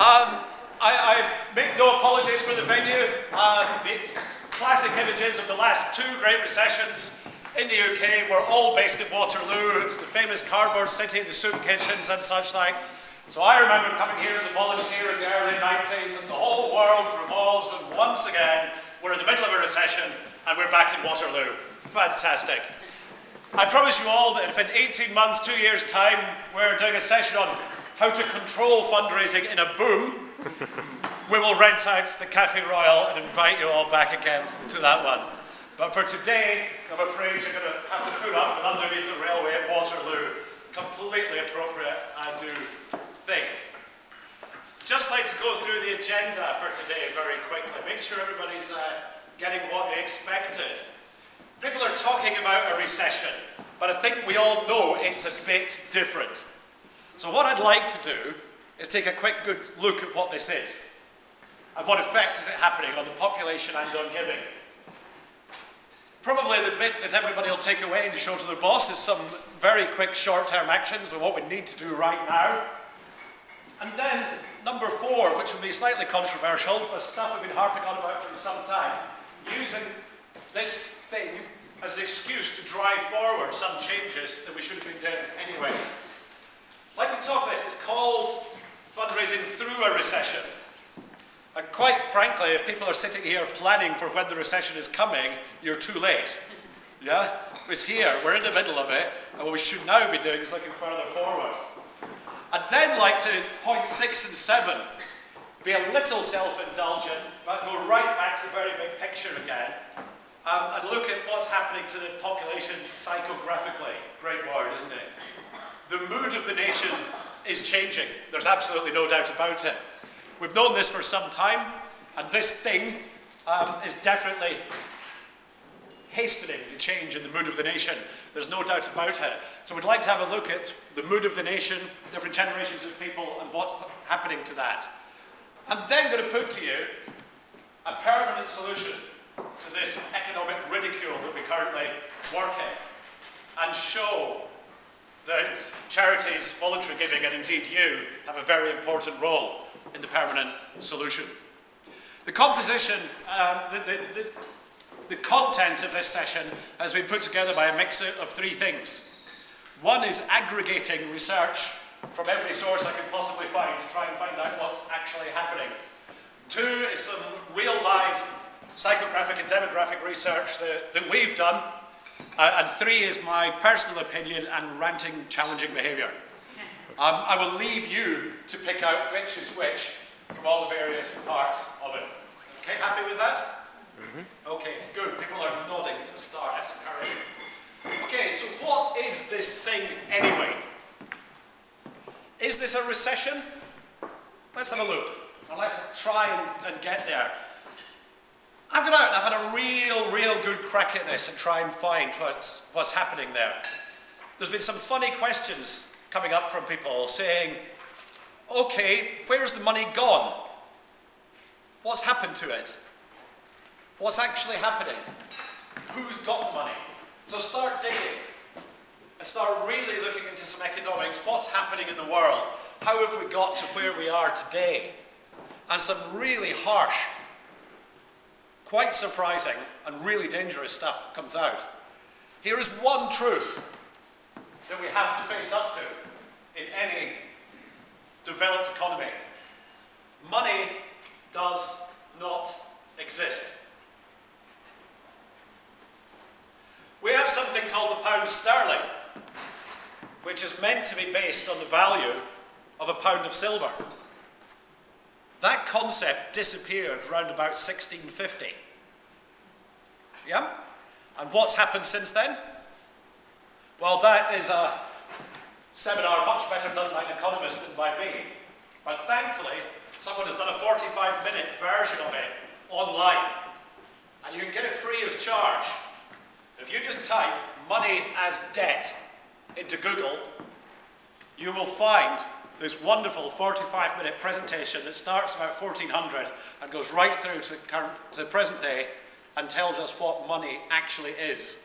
Um, I, I, make no apologies for the venue. Uh, the classic images of the last two Great Recessions in the UK were all based in Waterloo. It was the famous cardboard city, the soup kitchens and such like. So I remember coming here as a volunteer in the early 90s and the whole world revolves and once again we're in the middle of a recession and we're back in Waterloo. Fantastic. I promise you all that if in 18 months, two years time, we're doing a session on how to control fundraising in a boom, we will rent out the Cafe Royal and invite you all back again to that one. But for today, I'm afraid you're going to have to put up with underneath the railway at Waterloo. Completely appropriate, I do think. Just like to go through the agenda for today very quickly. Make sure everybody's uh, getting what they expected. People are talking about a recession, but I think we all know it's a bit different. So what I'd like to do is take a quick good look at what this is and what effect is it happening on the population and on giving. Probably the bit that everybody will take away and show to their boss is some very quick short-term actions of what we need to do right now. And then number four, which will be slightly controversial, but stuff I've been harping on about for some time, using this thing as an excuse to drive forward some changes that we should have been doing anyway. Like to talk this, it's called fundraising through a recession. And quite frankly, if people are sitting here planning for when the recession is coming, you're too late. Yeah? It's here, we're in the middle of it, and what we should now be doing is looking further forward. I'd then like to point six and seven, be a little self-indulgent, but go right back to the very big picture again, um, and look at what's happening to the population psychographically. Great word, isn't it? The mood of the nation is changing. There's absolutely no doubt about it. We've known this for some time, and this thing um, is definitely hastening the change in the mood of the nation. There's no doubt about it. So we'd like to have a look at the mood of the nation, different generations of people, and what's happening to that. I'm then going to put to you a permanent solution to this economic ridicule that we currently work in, and show that charities, voluntary giving, and indeed you have a very important role in the permanent solution. The composition, um, the, the, the, the content of this session has been put together by a mix of three things. One is aggregating research from every source I can possibly find to try and find out what's actually happening. Two is some real life psychographic and demographic research that, that we've done uh, and three is my personal opinion and ranting, challenging behaviour. Um, I will leave you to pick out which is which from all the various parts of it. Okay, happy with that? Mm -hmm. Okay, good. People are nodding at the start. That's encouraging. Okay, so what is this thing anyway? Is this a recession? Let's have a look. And let's try and, and get there. I've gone out and I've had a real, real good crack at this and try and find what's, what's happening there. There's been some funny questions coming up from people saying, okay, where's the money gone? What's happened to it? What's actually happening? Who's got the money? So start digging and start really looking into some economics. What's happening in the world? How have we got to where we are today? And some really harsh quite surprising and really dangerous stuff comes out. Here is one truth that we have to face up to in any developed economy. Money does not exist. We have something called the pound sterling, which is meant to be based on the value of a pound of silver. That concept disappeared around about 1650. Yeah? And what's happened since then? Well, that is a seminar much better done by an economist than by me. But thankfully, someone has done a 45-minute version of it online. And you can get it free of charge. If you just type money as debt into Google, you will find this wonderful 45 minute presentation that starts about 1400 and goes right through to, current, to the present day and tells us what money actually is.